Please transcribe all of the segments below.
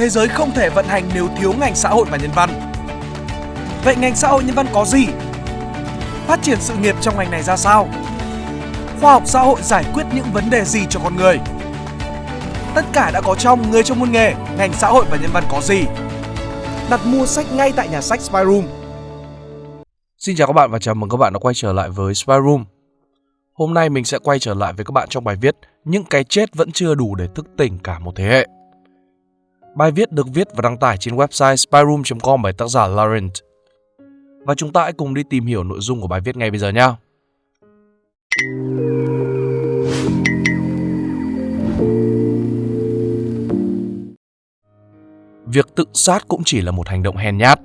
thế giới không thể vận hành nếu thiếu ngành xã hội và nhân văn. Vậy ngành xã hội nhân văn có gì? Phát triển sự nghiệp trong ngành này ra sao? Khoa học xã hội giải quyết những vấn đề gì cho con người? Tất cả đã có trong Người trong môn nghề, ngành xã hội và nhân văn có gì? Đặt mua sách ngay tại nhà sách Spy Room. Xin chào các bạn và chào mừng các bạn đã quay trở lại với Spy Room. Hôm nay mình sẽ quay trở lại với các bạn trong bài viết Những cái chết vẫn chưa đủ để thức tỉnh cả một thế hệ. Bài viết được viết và đăng tải trên website spyroom.com bởi tác giả Laurent. Và chúng ta hãy cùng đi tìm hiểu nội dung của bài viết ngay bây giờ nhé. Việc tự sát cũng chỉ là một hành động hèn nhát.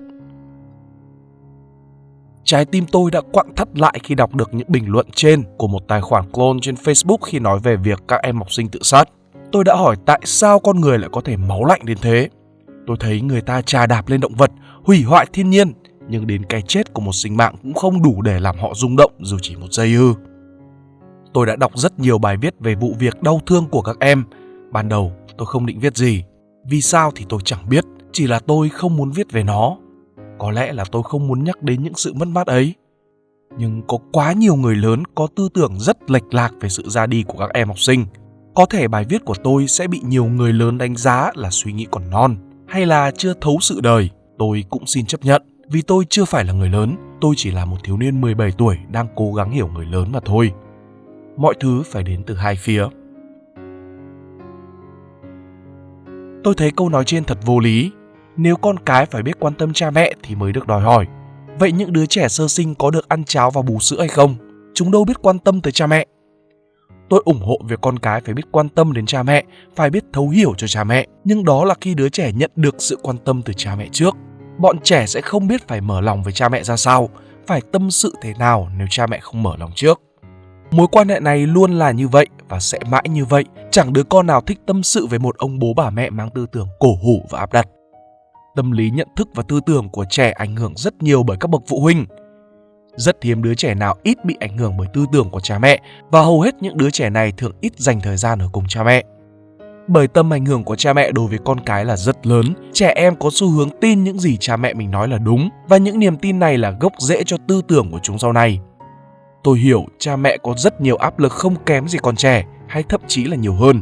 Trái tim tôi đã quặn thắt lại khi đọc được những bình luận trên của một tài khoản clone trên Facebook khi nói về việc các em học sinh tự sát. Tôi đã hỏi tại sao con người lại có thể máu lạnh đến thế. Tôi thấy người ta trà đạp lên động vật, hủy hoại thiên nhiên, nhưng đến cái chết của một sinh mạng cũng không đủ để làm họ rung động dù chỉ một giây ư. Tôi đã đọc rất nhiều bài viết về vụ việc đau thương của các em. Ban đầu tôi không định viết gì. Vì sao thì tôi chẳng biết, chỉ là tôi không muốn viết về nó. Có lẽ là tôi không muốn nhắc đến những sự mất mát ấy. Nhưng có quá nhiều người lớn có tư tưởng rất lệch lạc về sự ra đi của các em học sinh. Có thể bài viết của tôi sẽ bị nhiều người lớn đánh giá là suy nghĩ còn non hay là chưa thấu sự đời. Tôi cũng xin chấp nhận vì tôi chưa phải là người lớn, tôi chỉ là một thiếu niên 17 tuổi đang cố gắng hiểu người lớn mà thôi. Mọi thứ phải đến từ hai phía. Tôi thấy câu nói trên thật vô lý. Nếu con cái phải biết quan tâm cha mẹ thì mới được đòi hỏi. Vậy những đứa trẻ sơ sinh có được ăn cháo và bú sữa hay không? Chúng đâu biết quan tâm tới cha mẹ. Tôi ủng hộ việc con cái phải biết quan tâm đến cha mẹ, phải biết thấu hiểu cho cha mẹ, nhưng đó là khi đứa trẻ nhận được sự quan tâm từ cha mẹ trước. Bọn trẻ sẽ không biết phải mở lòng với cha mẹ ra sao, phải tâm sự thế nào nếu cha mẹ không mở lòng trước. Mối quan hệ này luôn là như vậy và sẽ mãi như vậy. Chẳng đứa con nào thích tâm sự với một ông bố bà mẹ mang tư tưởng cổ hủ và áp đặt. Tâm lý nhận thức và tư tưởng của trẻ ảnh hưởng rất nhiều bởi các bậc phụ huynh. Rất hiếm đứa trẻ nào ít bị ảnh hưởng bởi tư tưởng của cha mẹ và hầu hết những đứa trẻ này thường ít dành thời gian ở cùng cha mẹ. Bởi tâm ảnh hưởng của cha mẹ đối với con cái là rất lớn, trẻ em có xu hướng tin những gì cha mẹ mình nói là đúng và những niềm tin này là gốc rễ cho tư tưởng của chúng sau này. Tôi hiểu cha mẹ có rất nhiều áp lực không kém gì con trẻ hay thậm chí là nhiều hơn.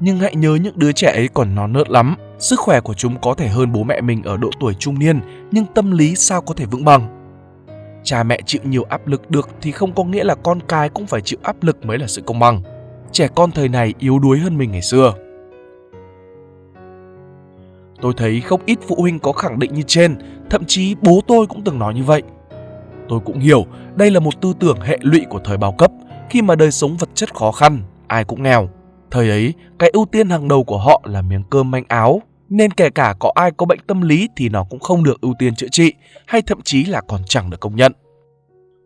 Nhưng hãy nhớ những đứa trẻ ấy còn non nớt lắm, sức khỏe của chúng có thể hơn bố mẹ mình ở độ tuổi trung niên, nhưng tâm lý sao có thể vững bằng. Cha mẹ chịu nhiều áp lực được thì không có nghĩa là con cái cũng phải chịu áp lực mới là sự công bằng. Trẻ con thời này yếu đuối hơn mình ngày xưa. Tôi thấy không ít phụ huynh có khẳng định như trên, thậm chí bố tôi cũng từng nói như vậy. Tôi cũng hiểu đây là một tư tưởng hệ lụy của thời bao cấp, khi mà đời sống vật chất khó khăn, ai cũng nghèo. Thời ấy, cái ưu tiên hàng đầu của họ là miếng cơm manh áo, nên kể cả có ai có bệnh tâm lý thì nó cũng không được ưu tiên chữa trị hay thậm chí là còn chẳng được công nhận.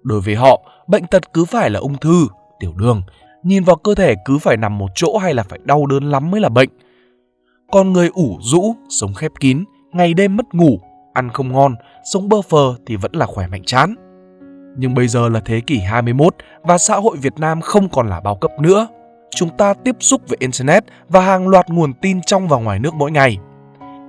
Đối với họ, bệnh tật cứ phải là ung thư, tiểu đường, nhìn vào cơ thể cứ phải nằm một chỗ hay là phải đau đớn lắm mới là bệnh. Còn người ủ rũ, sống khép kín, ngày đêm mất ngủ, ăn không ngon, sống bơ phờ thì vẫn là khỏe mạnh chán. Nhưng bây giờ là thế kỷ 21 và xã hội Việt Nam không còn là bao cấp nữa. Chúng ta tiếp xúc với Internet và hàng loạt nguồn tin trong và ngoài nước mỗi ngày.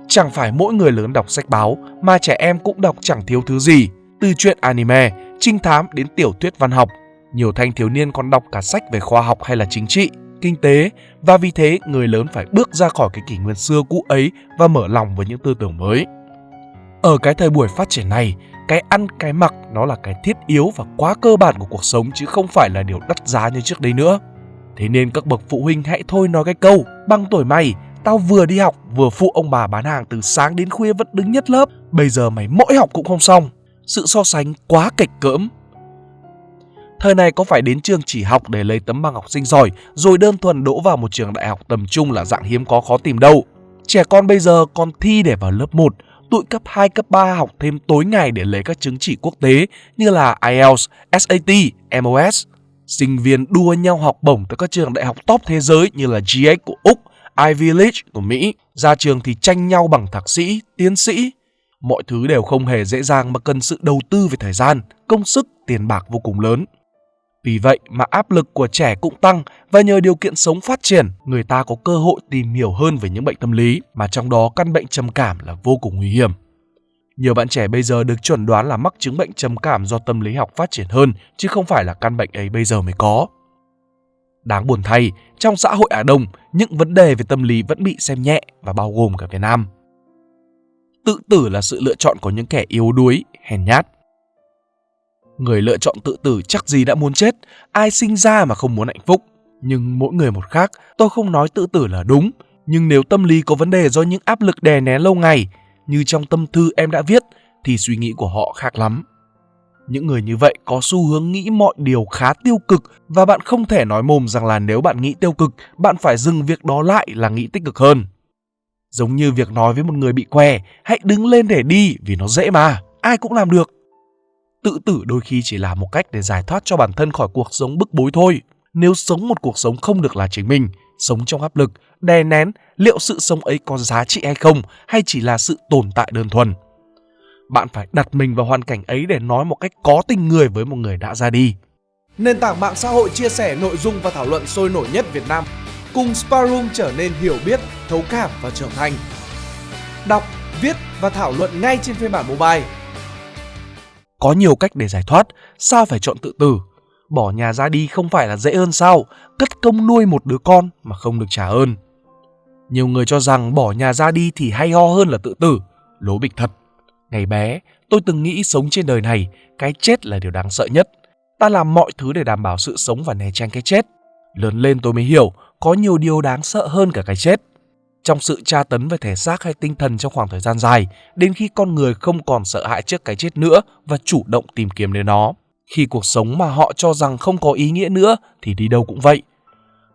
Chẳng phải mỗi người lớn đọc sách báo mà trẻ em cũng đọc chẳng thiếu thứ gì, từ chuyện anime, trinh thám đến tiểu thuyết văn học. Nhiều thanh thiếu niên còn đọc cả sách về khoa học hay là chính trị, kinh tế và vì thế người lớn phải bước ra khỏi cái kỷ nguyên xưa cũ ấy và mở lòng với những tư tưởng mới. Ở cái thời buổi phát triển này, cái ăn cái mặc nó là cái thiết yếu và quá cơ bản của cuộc sống chứ không phải là điều đắt giá như trước đây nữa. Thế nên các bậc phụ huynh hãy thôi nói cái câu bằng tuổi mày Tao vừa đi học vừa phụ ông bà bán hàng từ sáng đến khuya vẫn đứng nhất lớp. Bây giờ mày mỗi học cũng không xong. Sự so sánh quá kịch cỡm. Thời này có phải đến trường chỉ học để lấy tấm bằng học sinh giỏi Rồi đơn thuần đỗ vào một trường đại học tầm trung là dạng hiếm có khó tìm đâu. Trẻ con bây giờ còn thi để vào lớp 1 Tụi cấp 2, cấp 3 học thêm tối ngày để lấy các chứng chỉ quốc tế như là IELTS, SAT, MOS. Sinh viên đua nhau học bổng tới các trường đại học top thế giới như là GX của Úc, Ivy League của Mỹ. Ra trường thì tranh nhau bằng thạc sĩ, tiến sĩ. Mọi thứ đều không hề dễ dàng mà cần sự đầu tư về thời gian, công sức, tiền bạc vô cùng lớn. Vì vậy mà áp lực của trẻ cũng tăng và nhờ điều kiện sống phát triển, người ta có cơ hội tìm hiểu hơn về những bệnh tâm lý mà trong đó căn bệnh trầm cảm là vô cùng nguy hiểm. Nhiều bạn trẻ bây giờ được chuẩn đoán là mắc chứng bệnh trầm cảm do tâm lý học phát triển hơn chứ không phải là căn bệnh ấy bây giờ mới có. Đáng buồn thay, trong xã hội Á Đông, những vấn đề về tâm lý vẫn bị xem nhẹ và bao gồm cả Việt Nam. Tự tử là sự lựa chọn của những kẻ yếu đuối, hèn nhát. Người lựa chọn tự tử chắc gì đã muốn chết, ai sinh ra mà không muốn hạnh phúc. Nhưng mỗi người một khác, tôi không nói tự tử là đúng, nhưng nếu tâm lý có vấn đề do những áp lực đè nén lâu ngày, như trong tâm thư em đã viết, thì suy nghĩ của họ khác lắm. Những người như vậy có xu hướng nghĩ mọi điều khá tiêu cực và bạn không thể nói mồm rằng là nếu bạn nghĩ tiêu cực, bạn phải dừng việc đó lại là nghĩ tích cực hơn. Giống như việc nói với một người bị què, hãy đứng lên để đi vì nó dễ mà, ai cũng làm được. Tự tử đôi khi chỉ là một cách để giải thoát cho bản thân khỏi cuộc sống bức bối thôi. Nếu sống một cuộc sống không được là chính mình, sống trong áp lực, đè nén, liệu sự sống ấy có giá trị hay không hay chỉ là sự tồn tại đơn thuần? Bạn phải đặt mình vào hoàn cảnh ấy để nói một cách có tình người với một người đã ra đi. Nền tảng mạng xã hội chia sẻ nội dung và thảo luận sôi nổi nhất Việt Nam cùng Sparoom trở nên hiểu biết, thấu cảm và trưởng thành. Đọc, viết và thảo luận ngay trên phiên bản mobile. Có nhiều cách để giải thoát, sao phải chọn tự tử? Bỏ nhà ra đi không phải là dễ hơn sao? Cất công nuôi một đứa con mà không được trả ơn. Nhiều người cho rằng bỏ nhà ra đi thì hay ho hơn là tự tử. Lố bịch thật. Ngày bé, tôi từng nghĩ sống trên đời này, cái chết là điều đáng sợ nhất. Ta làm mọi thứ để đảm bảo sự sống và né tránh cái chết. Lớn lên tôi mới hiểu, có nhiều điều đáng sợ hơn cả cái chết. Trong sự tra tấn về thể xác hay tinh thần trong khoảng thời gian dài, đến khi con người không còn sợ hãi trước cái chết nữa và chủ động tìm kiếm đến nó. Khi cuộc sống mà họ cho rằng không có ý nghĩa nữa thì đi đâu cũng vậy.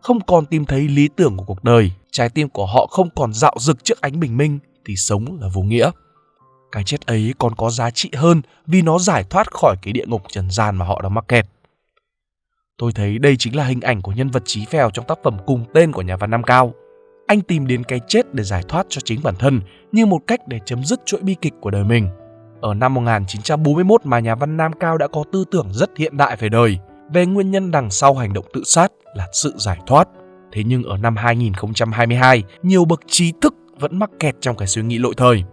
Không còn tìm thấy lý tưởng của cuộc đời, trái tim của họ không còn dạo dực trước ánh bình minh thì sống là vô nghĩa. Cái chết ấy còn có giá trị hơn vì nó giải thoát khỏi cái địa ngục trần gian mà họ đang mắc kẹt. Tôi thấy đây chính là hình ảnh của nhân vật chí phèo trong tác phẩm cùng tên của nhà văn Nam Cao. Anh tìm đến cái chết để giải thoát cho chính bản thân như một cách để chấm dứt chuỗi bi kịch của đời mình. Ở năm 1941 mà nhà văn Nam Cao đã có tư tưởng rất hiện đại về đời, về nguyên nhân đằng sau hành động tự sát là sự giải thoát. Thế nhưng ở năm 2022, nhiều bậc trí thức vẫn mắc kẹt trong cái suy nghĩ lỗi thời.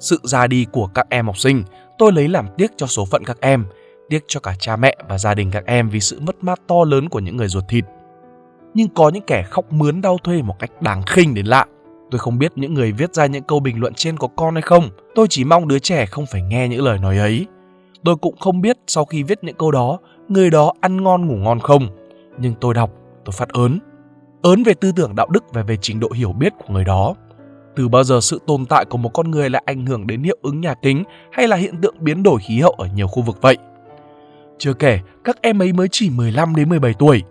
Sự ra đi của các em học sinh, tôi lấy làm tiếc cho số phận các em, tiếc cho cả cha mẹ và gia đình các em vì sự mất mát to lớn của những người ruột thịt. Nhưng có những kẻ khóc mướn đau thuê một cách đáng khinh đến lạ. Tôi không biết những người viết ra những câu bình luận trên có con hay không. Tôi chỉ mong đứa trẻ không phải nghe những lời nói ấy. Tôi cũng không biết sau khi viết những câu đó, người đó ăn ngon ngủ ngon không. Nhưng tôi đọc, tôi phát ớn. Ớn về tư tưởng đạo đức và về trình độ hiểu biết của người đó. Từ bao giờ sự tồn tại của một con người lại ảnh hưởng đến hiệu ứng nhà kính hay là hiện tượng biến đổi khí hậu ở nhiều khu vực vậy? Chưa kể, các em ấy mới chỉ 15 đến 17 tuổi.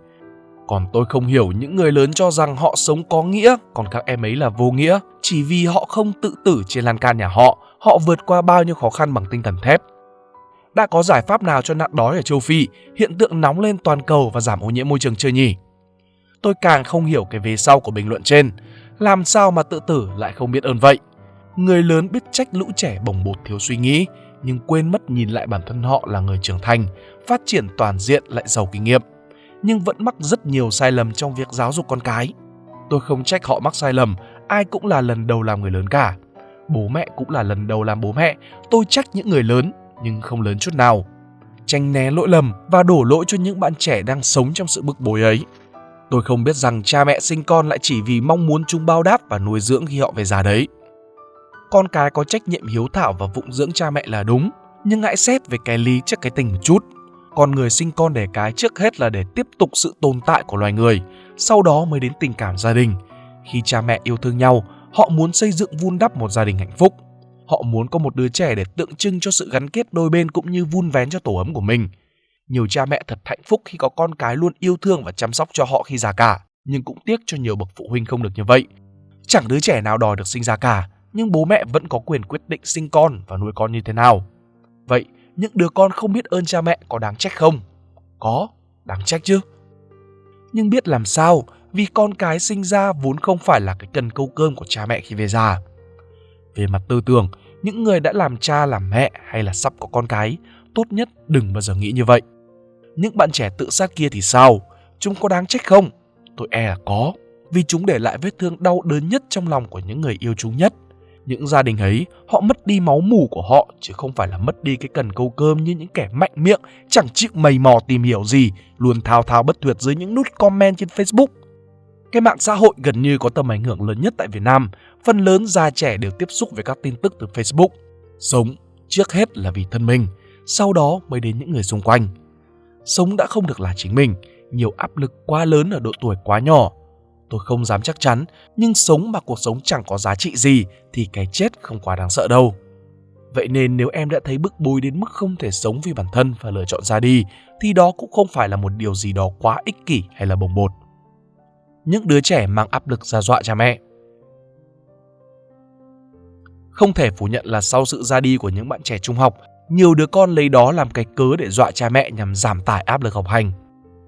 Còn tôi không hiểu những người lớn cho rằng họ sống có nghĩa, còn các em ấy là vô nghĩa, chỉ vì họ không tự tử trên lan can nhà họ, họ vượt qua bao nhiêu khó khăn bằng tinh thần thép. Đã có giải pháp nào cho nạn đói ở châu Phi, hiện tượng nóng lên toàn cầu và giảm ô nhiễm môi trường chưa nhỉ? Tôi càng không hiểu cái vế sau của bình luận trên, làm sao mà tự tử lại không biết ơn vậy? Người lớn biết trách lũ trẻ bồng bột thiếu suy nghĩ, nhưng quên mất nhìn lại bản thân họ là người trưởng thành, phát triển toàn diện lại giàu kinh nghiệm, nhưng vẫn mắc rất nhiều sai lầm trong việc giáo dục con cái. Tôi không trách họ mắc sai lầm, ai cũng là lần đầu làm người lớn cả. Bố mẹ cũng là lần đầu làm bố mẹ, tôi trách những người lớn nhưng không lớn chút nào. Tranh né lỗi lầm và đổ lỗi cho những bạn trẻ đang sống trong sự bức bối ấy. Tôi không biết rằng cha mẹ sinh con lại chỉ vì mong muốn chúng bao đáp và nuôi dưỡng khi họ về già đấy. Con cái có trách nhiệm hiếu thảo và phụng dưỡng cha mẹ là đúng, nhưng hãy xét về cái lý trước cái tình một chút. Con người sinh con đẻ cái trước hết là để tiếp tục sự tồn tại của loài người, sau đó mới đến tình cảm gia đình. Khi cha mẹ yêu thương nhau, họ muốn xây dựng vun đắp một gia đình hạnh phúc. Họ muốn có một đứa trẻ để tượng trưng cho sự gắn kết đôi bên cũng như vun vén cho tổ ấm của mình. Nhiều cha mẹ thật hạnh phúc khi có con cái luôn yêu thương và chăm sóc cho họ khi già cả, nhưng cũng tiếc cho nhiều bậc phụ huynh không được như vậy. Chẳng đứa trẻ nào đòi được sinh ra cả, nhưng bố mẹ vẫn có quyền quyết định sinh con và nuôi con như thế nào. Vậy, những đứa con không biết ơn cha mẹ có đáng trách không? Có, đáng trách chứ. Nhưng biết làm sao vì con cái sinh ra vốn không phải là cái cần câu cơm của cha mẹ khi về già. Về mặt tư tưởng, những người đã làm cha làm mẹ hay là sắp có con cái, tốt nhất đừng bao giờ nghĩ như vậy. Những bạn trẻ tự sát kia thì sao? Chúng có đáng trách không? Tôi e là có, vì chúng để lại vết thương đau đớn nhất trong lòng của những người yêu chúng nhất. Những gia đình ấy, họ mất đi máu mủ của họ chứ không phải là mất đi cái cần câu cơm như những kẻ mạnh miệng, chẳng chịu mầy mò tìm hiểu gì, luôn thao thao bất tuyệt dưới những nút comment trên Facebook. Cái mạng xã hội gần như có tầm ảnh hưởng lớn nhất tại Việt Nam, phần lớn già trẻ đều tiếp xúc với các tin tức từ Facebook. Sống trước hết là vì thân mình, sau đó mới đến những người xung quanh. Sống đã không được là chính mình, nhiều áp lực quá lớn ở độ tuổi quá nhỏ. Tôi không dám chắc chắn, nhưng sống mà cuộc sống chẳng có giá trị gì thì cái chết không quá đáng sợ đâu. Vậy nên nếu em đã thấy bức bối đến mức không thể sống vì bản thân và lựa chọn ra đi, thì đó cũng không phải là một điều gì đó quá ích kỷ hay là bồng bột. Những đứa trẻ mang áp lực ra dọa cha mẹ Không thể phủ nhận là sau sự ra đi của những bạn trẻ trung học, nhiều đứa con lấy đó làm cái cớ để dọa cha mẹ nhằm giảm tải áp lực học hành.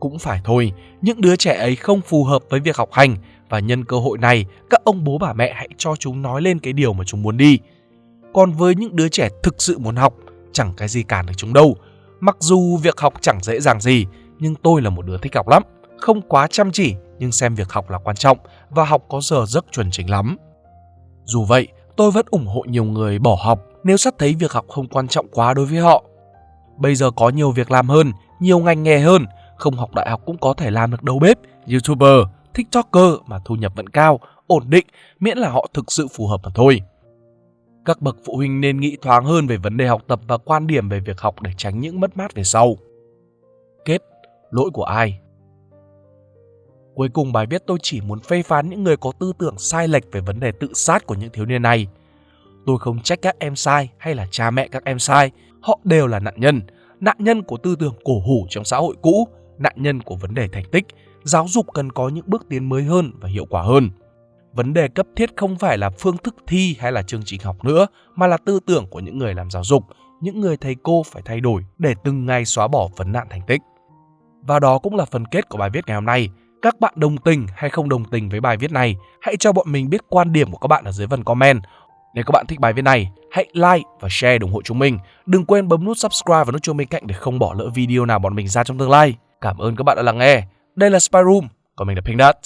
Cũng phải thôi, những đứa trẻ ấy không phù hợp với việc học hành và nhân cơ hội này, các ông bố bà mẹ hãy cho chúng nói lên cái điều mà chúng muốn đi. Còn với những đứa trẻ thực sự muốn học, chẳng cái gì cản được chúng đâu. Mặc dù việc học chẳng dễ dàng gì, nhưng tôi là một đứa thích học lắm. Không quá chăm chỉ, nhưng xem việc học là quan trọng và học có giờ giấc chuẩn chỉnh lắm. Dù vậy, tôi vẫn ủng hộ nhiều người bỏ học nếu sắp thấy việc học không quan trọng quá đối với họ. Bây giờ có nhiều việc làm hơn, nhiều ngành nghề hơn, không học đại học cũng có thể làm được đầu bếp, youtuber, tiktoker mà thu nhập vẫn cao, ổn định, miễn là họ thực sự phù hợp mà thôi. Các bậc phụ huynh nên nghĩ thoáng hơn về vấn đề học tập và quan điểm về việc học để tránh những mất mát về sau. Kết, lỗi của ai? Cuối cùng bài viết tôi chỉ muốn phê phán những người có tư tưởng sai lệch về vấn đề tự sát của những thiếu niên này. Tôi không trách các em sai hay là cha mẹ các em sai, họ đều là nạn nhân, nạn nhân của tư tưởng cổ hủ trong xã hội cũ, nạn nhân của vấn đề thành tích, giáo dục cần có những bước tiến mới hơn và hiệu quả hơn. Vấn đề cấp thiết không phải là phương thức thi hay là chương trình học nữa, mà là tư tưởng của những người làm giáo dục, những người thầy cô phải thay đổi để từng ngày xóa bỏ vấn nạn thành tích. Và đó cũng là phần kết của bài viết ngày hôm nay. Các bạn đồng tình hay không đồng tình với bài viết này, hãy cho bọn mình biết quan điểm của các bạn ở dưới phần comment. Nếu các bạn thích bài viết này, hãy like và share ủng hộ chúng mình. Đừng quên bấm nút subscribe và nút chuông bên cạnh để không bỏ lỡ video nào bọn mình ra trong tương lai. Cảm ơn các bạn đã lắng nghe. Đây là Spy Room, còn mình là Pink Dot.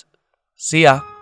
See ya!